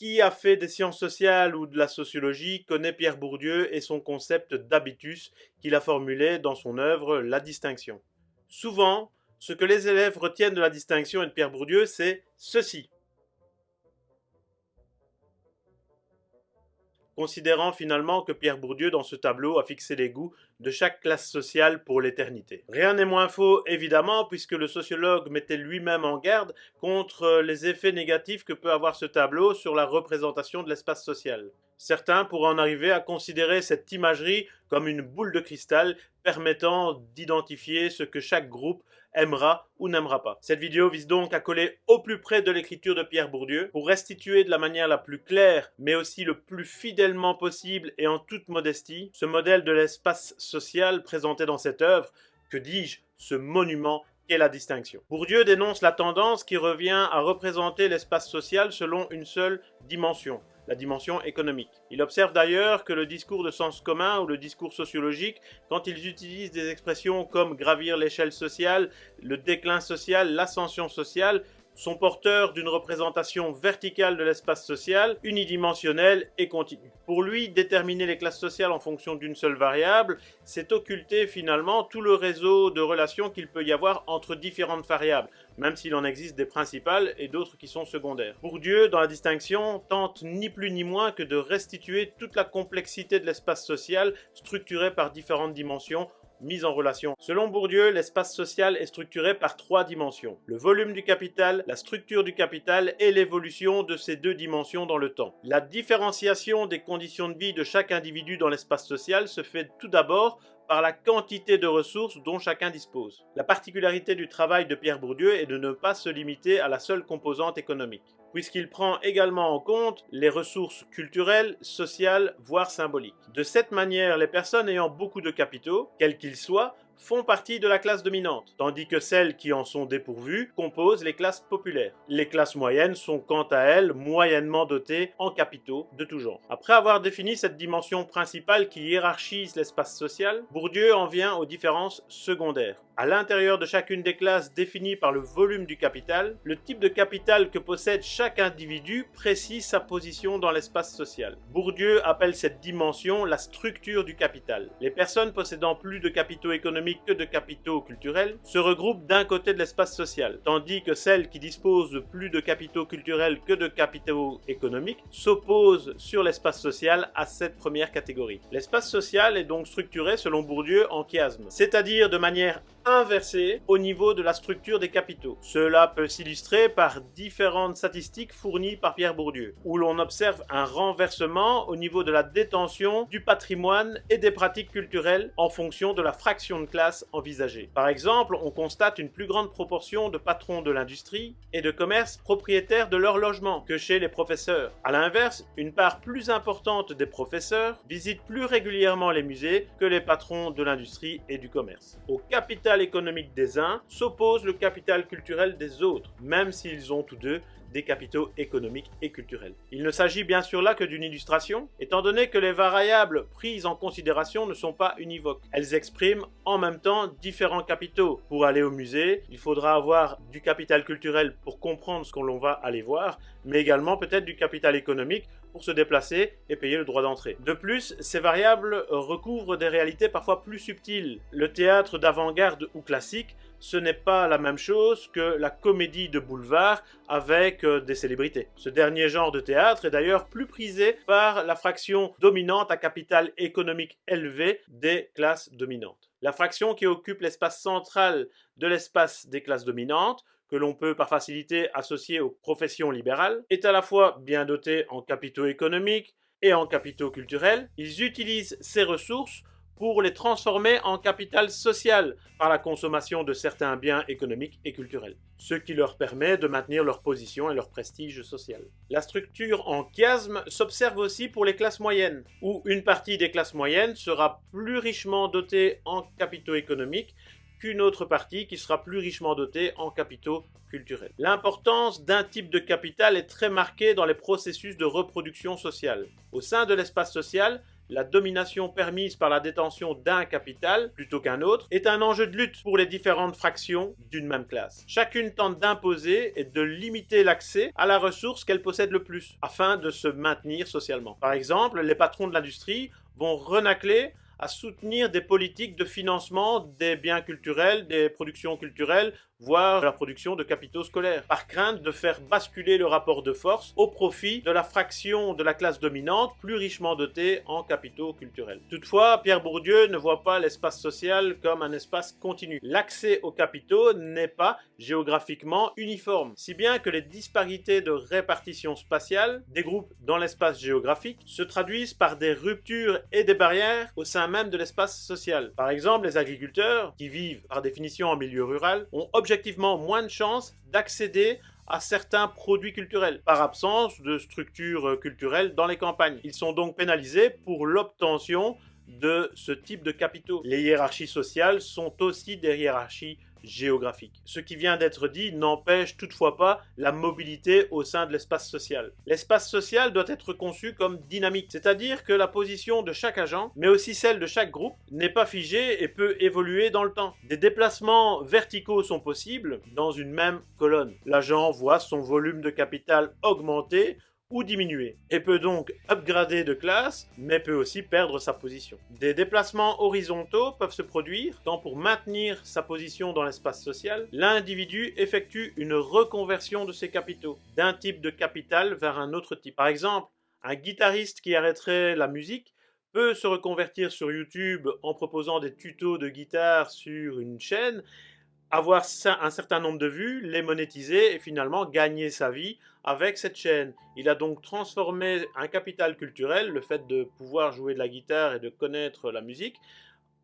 Qui a fait des sciences sociales ou de la sociologie connaît Pierre Bourdieu et son concept d'habitus qu'il a formulé dans son œuvre La distinction. Souvent, ce que les élèves retiennent de la distinction et de Pierre Bourdieu, c'est ceci. Considérant finalement que Pierre Bourdieu, dans ce tableau, a fixé les goûts de chaque classe sociale pour l'éternité. Rien n'est moins faux, évidemment, puisque le sociologue mettait lui-même en garde contre les effets négatifs que peut avoir ce tableau sur la représentation de l'espace social. Certains pourraient en arriver à considérer cette imagerie comme une boule de cristal permettant d'identifier ce que chaque groupe aimera ou n'aimera pas. Cette vidéo vise donc à coller au plus près de l'écriture de Pierre Bourdieu pour restituer de la manière la plus claire mais aussi le plus fidèlement possible et en toute modestie ce modèle de l'espace social présenté dans cette œuvre, que dis-je, ce monument qu'est la distinction. Bourdieu dénonce la tendance qui revient à représenter l'espace social selon une seule dimension, la dimension économique. Il observe d'ailleurs que le discours de sens commun ou le discours sociologique, quand ils utilisent des expressions comme gravir l'échelle sociale, le déclin social, l'ascension sociale, sont porteurs d'une représentation verticale de l'espace social, unidimensionnelle et continue. Pour lui, déterminer les classes sociales en fonction d'une seule variable, c'est occulter finalement tout le réseau de relations qu'il peut y avoir entre différentes variables, même s'il en existe des principales et d'autres qui sont secondaires. Bourdieu, dans la distinction, tente ni plus ni moins que de restituer toute la complexité de l'espace social structuré par différentes dimensions mise en relation. Selon Bourdieu, l'espace social est structuré par trois dimensions. Le volume du capital, la structure du capital et l'évolution de ces deux dimensions dans le temps. La différenciation des conditions de vie de chaque individu dans l'espace social se fait tout d'abord par la quantité de ressources dont chacun dispose. La particularité du travail de Pierre Bourdieu est de ne pas se limiter à la seule composante économique puisqu'il prend également en compte les ressources culturelles, sociales, voire symboliques. De cette manière, les personnes ayant beaucoup de capitaux, quels qu'ils soient, font partie de la classe dominante, tandis que celles qui en sont dépourvues composent les classes populaires. Les classes moyennes sont quant à elles moyennement dotées en capitaux de tout genre. Après avoir défini cette dimension principale qui hiérarchise l'espace social, Bourdieu en vient aux différences secondaires. À l'intérieur de chacune des classes définies par le volume du capital, le type de capital que possède chaque individu précise sa position dans l'espace social. Bourdieu appelle cette dimension la structure du capital. Les personnes possédant plus de capitaux économiques que de capitaux culturels se regroupent d'un côté de l'espace social, tandis que celles qui disposent de plus de capitaux culturels que de capitaux économiques s'opposent sur l'espace social à cette première catégorie. L'espace social est donc structuré selon Bourdieu en chiasme, c'est-à-dire de manière inversé au niveau de la structure des capitaux. Cela peut s'illustrer par différentes statistiques fournies par Pierre Bourdieu, où l'on observe un renversement au niveau de la détention du patrimoine et des pratiques culturelles en fonction de la fraction de classe envisagée. Par exemple, on constate une plus grande proportion de patrons de l'industrie et de commerce propriétaires de leur logement que chez les professeurs. A l'inverse, une part plus importante des professeurs visitent plus régulièrement les musées que les patrons de l'industrie et du commerce. Au capital économique des uns s'oppose le capital culturel des autres, même s'ils ont tous deux des capitaux économiques et culturels. Il ne s'agit bien sûr là que d'une illustration, étant donné que les variables prises en considération ne sont pas univoques. Elles expriment en même temps différents capitaux. Pour aller au musée, il faudra avoir du capital culturel pour comprendre ce qu'on va aller voir, mais également peut-être du capital économique pour se déplacer et payer le droit d'entrée. De plus, ces variables recouvrent des réalités parfois plus subtiles. Le théâtre d'avant-garde ou classique, ce n'est pas la même chose que la comédie de boulevard avec euh, des célébrités. Ce dernier genre de théâtre est d'ailleurs plus prisé par la fraction dominante à capital économique élevé des classes dominantes. La fraction qui occupe l'espace central de l'espace des classes dominantes que l'on peut par facilité associer aux professions libérales, est à la fois bien doté en capitaux économiques et en capitaux culturels. Ils utilisent ces ressources pour les transformer en capital social par la consommation de certains biens économiques et culturels, ce qui leur permet de maintenir leur position et leur prestige social. La structure en chiasme s'observe aussi pour les classes moyennes, où une partie des classes moyennes sera plus richement dotée en capitaux économiques qu'une autre partie qui sera plus richement dotée en capitaux culturels. L'importance d'un type de capital est très marquée dans les processus de reproduction sociale. Au sein de l'espace social, la domination permise par la détention d'un capital plutôt qu'un autre est un enjeu de lutte pour les différentes fractions d'une même classe. Chacune tente d'imposer et de limiter l'accès à la ressource qu'elle possède le plus afin de se maintenir socialement. Par exemple, les patrons de l'industrie vont renacler à soutenir des politiques de financement des biens culturels, des productions culturelles, voire la production de capitaux scolaires, par crainte de faire basculer le rapport de force au profit de la fraction de la classe dominante plus richement dotée en capitaux culturels. Toutefois, Pierre Bourdieu ne voit pas l'espace social comme un espace continu. L'accès aux capitaux n'est pas géographiquement uniforme, si bien que les disparités de répartition spatiale des groupes dans l'espace géographique se traduisent par des ruptures et des barrières au sein même de l'espace social. Par exemple, les agriculteurs, qui vivent par définition en milieu rural, ont moins de chances d'accéder à certains produits culturels, par absence de structures culturelles dans les campagnes. Ils sont donc pénalisés pour l'obtention de ce type de capitaux. Les hiérarchies sociales sont aussi des hiérarchies géographique. Ce qui vient d'être dit n'empêche toutefois pas la mobilité au sein de l'espace social. L'espace social doit être conçu comme dynamique, c'est-à-dire que la position de chaque agent, mais aussi celle de chaque groupe, n'est pas figée et peut évoluer dans le temps. Des déplacements verticaux sont possibles dans une même colonne. L'agent voit son volume de capital augmenter ou diminuer, et peut donc upgrader de classe, mais peut aussi perdre sa position. Des déplacements horizontaux peuvent se produire quand pour maintenir sa position dans l'espace social, l'individu effectue une reconversion de ses capitaux, d'un type de capital vers un autre type. Par exemple, un guitariste qui arrêterait la musique peut se reconvertir sur YouTube en proposant des tutos de guitare sur une chaîne avoir un certain nombre de vues, les monétiser et finalement gagner sa vie avec cette chaîne. Il a donc transformé un capital culturel, le fait de pouvoir jouer de la guitare et de connaître la musique,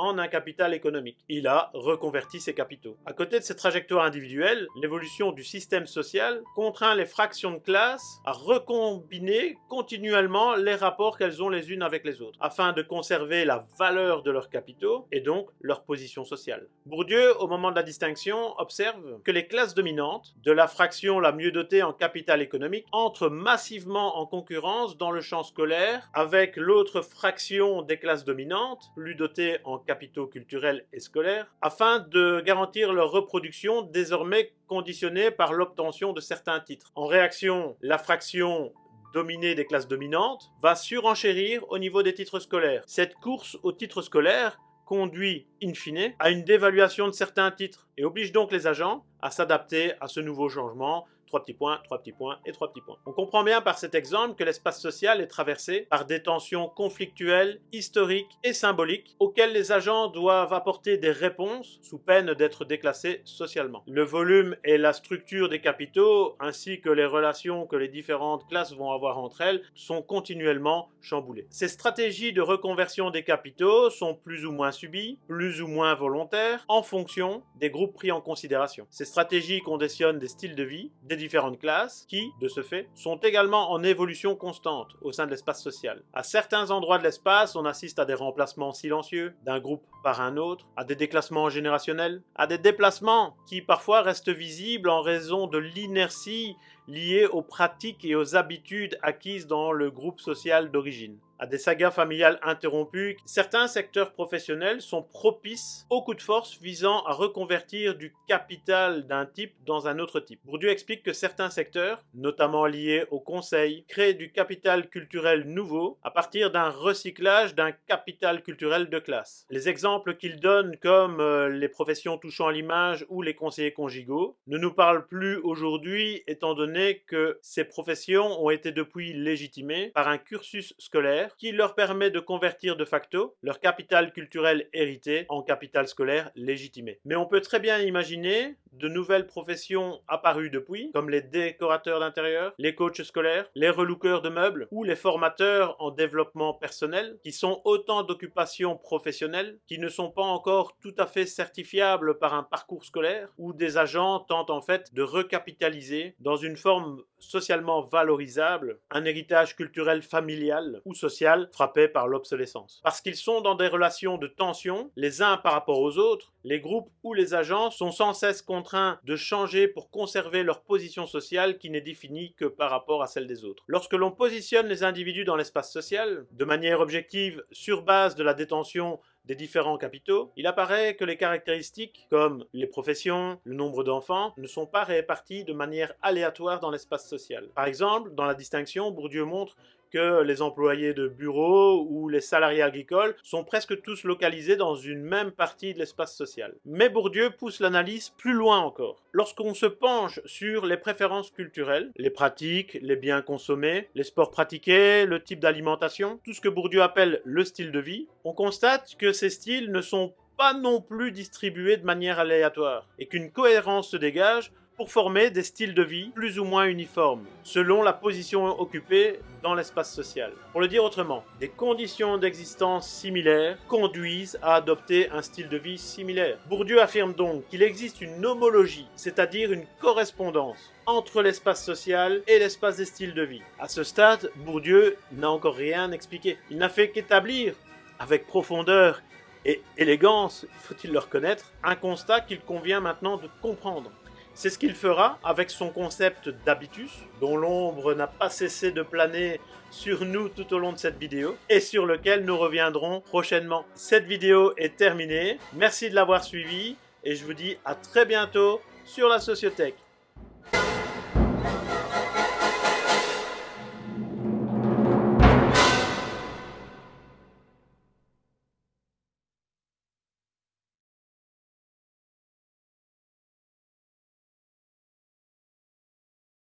en un capital économique. Il a reconverti ses capitaux. À côté de ces trajectoires individuelles, l'évolution du système social contraint les fractions de classe à recombiner continuellement les rapports qu'elles ont les unes avec les autres, afin de conserver la valeur de leurs capitaux et donc leur position sociale. Bourdieu, au moment de la distinction, observe que les classes dominantes, de la fraction la mieux dotée en capital économique, entrent massivement en concurrence dans le champ scolaire avec l'autre fraction des classes dominantes, plus dotées en capitaux culturels et scolaires, afin de garantir leur reproduction désormais conditionnée par l'obtention de certains titres. En réaction, la fraction dominée des classes dominantes va surenchérir au niveau des titres scolaires. Cette course aux titres scolaires conduit, in fine, à une dévaluation de certains titres et oblige donc les agents à s'adapter à ce nouveau changement trois petits points, trois petits points et trois petits points. On comprend bien par cet exemple que l'espace social est traversé par des tensions conflictuelles, historiques et symboliques auxquelles les agents doivent apporter des réponses sous peine d'être déclassés socialement. Le volume et la structure des capitaux ainsi que les relations que les différentes classes vont avoir entre elles sont continuellement chamboulées. Ces stratégies de reconversion des capitaux sont plus ou moins subies, plus ou moins volontaires en fonction des groupes pris en considération. Ces stratégies conditionnent des styles de vie, des différentes classes qui, de ce fait, sont également en évolution constante au sein de l'espace social. À certains endroits de l'espace, on assiste à des remplacements silencieux d'un groupe par un autre, à des déclassements générationnels, à des déplacements qui parfois restent visibles en raison de l'inertie liée aux pratiques et aux habitudes acquises dans le groupe social d'origine à des sagas familiales interrompues, certains secteurs professionnels sont propices aux coups de force visant à reconvertir du capital d'un type dans un autre type. Bourdieu explique que certains secteurs, notamment liés au conseil, créent du capital culturel nouveau à partir d'un recyclage d'un capital culturel de classe. Les exemples qu'il donne comme euh, les professions touchant l'image ou les conseillers conjugaux ne nous parlent plus aujourd'hui étant donné que ces professions ont été depuis légitimées par un cursus scolaire qui leur permet de convertir de facto leur capital culturel hérité en capital scolaire légitimé. Mais on peut très bien imaginer de nouvelles professions apparues depuis, comme les décorateurs d'intérieur, les coachs scolaires, les relookers de meubles ou les formateurs en développement personnel, qui sont autant d'occupations professionnelles qui ne sont pas encore tout à fait certifiables par un parcours scolaire, où des agents tentent en fait de recapitaliser dans une forme socialement valorisable, un héritage culturel familial ou social frappé par l'obsolescence. Parce qu'ils sont dans des relations de tension, les uns par rapport aux autres, les groupes ou les agents sont sans cesse contraints de changer pour conserver leur position sociale qui n'est définie que par rapport à celle des autres. Lorsque l'on positionne les individus dans l'espace social, de manière objective sur base de la détention des différents capitaux, il apparaît que les caractéristiques, comme les professions, le nombre d'enfants, ne sont pas réparties de manière aléatoire dans l'espace social. Par exemple, dans la distinction, Bourdieu montre que les employés de bureau ou les salariés agricoles sont presque tous localisés dans une même partie de l'espace social. Mais Bourdieu pousse l'analyse plus loin encore. Lorsqu'on se penche sur les préférences culturelles, les pratiques, les biens consommés, les sports pratiqués, le type d'alimentation, tout ce que Bourdieu appelle le style de vie, on constate que ces styles ne sont pas non plus distribués de manière aléatoire et qu'une cohérence se dégage pour former des styles de vie plus ou moins uniformes, selon la position occupée dans l'espace social. Pour le dire autrement, des conditions d'existence similaires conduisent à adopter un style de vie similaire. Bourdieu affirme donc qu'il existe une homologie, c'est-à-dire une correspondance entre l'espace social et l'espace des styles de vie. À ce stade, Bourdieu n'a encore rien expliqué. Il n'a fait qu'établir, avec profondeur et élégance, faut-il le reconnaître, un constat qu'il convient maintenant de comprendre. C'est ce qu'il fera avec son concept d'habitus, dont l'ombre n'a pas cessé de planer sur nous tout au long de cette vidéo, et sur lequel nous reviendrons prochainement. Cette vidéo est terminée, merci de l'avoir suivi, et je vous dis à très bientôt sur la Sociothèque.